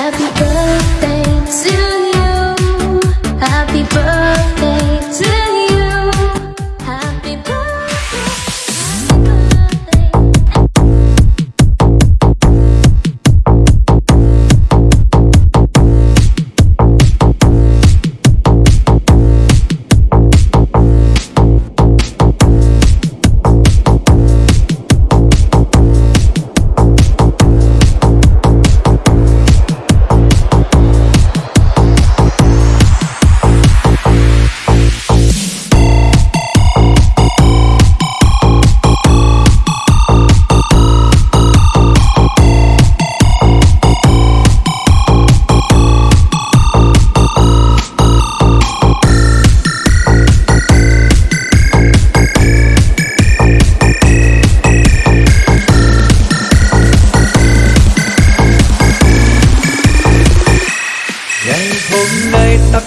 Happy birthday to you. Happy birthday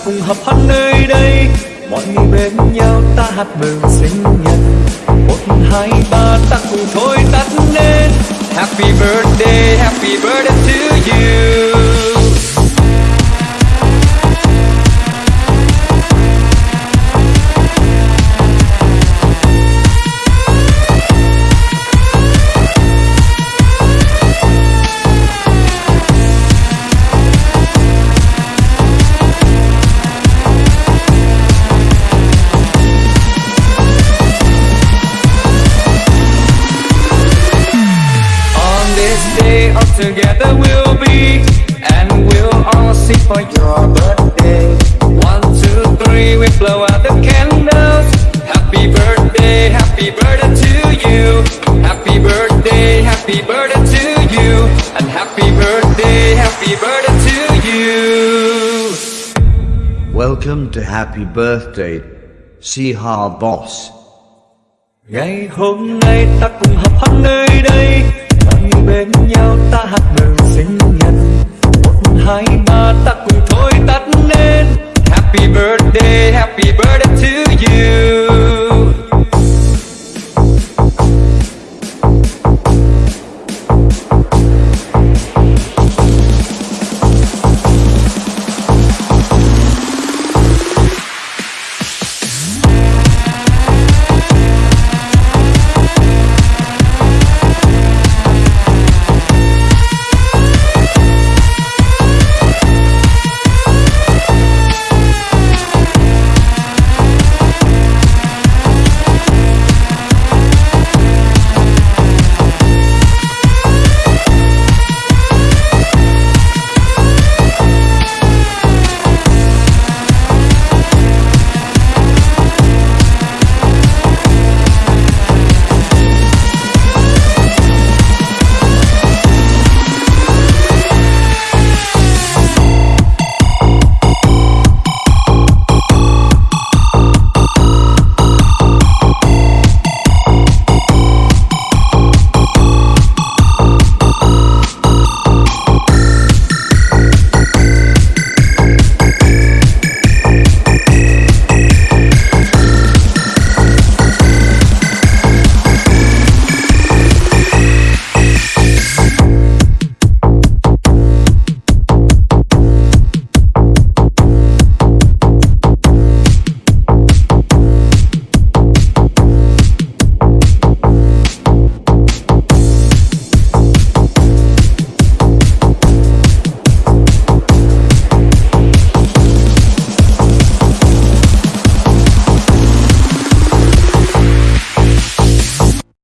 cùng hợp hát nơi đây. Mọi người bên nhau ta hát mừng sinh nhật. Một, hai, ba ta cùng thôi tắt lên Happy birthday, happy birthday to you. Together we'll be And we'll all sing for your birthday. One, two, three, we blow out the candles. Happy birthday, happy birthday to you. Happy birthday, happy birthday to you. And happy birthday, happy birthday to you. Welcome to Happy Birthday, Sihar Boss. Ngày hôm nay ta cùng hân Happy birthday, happy birthday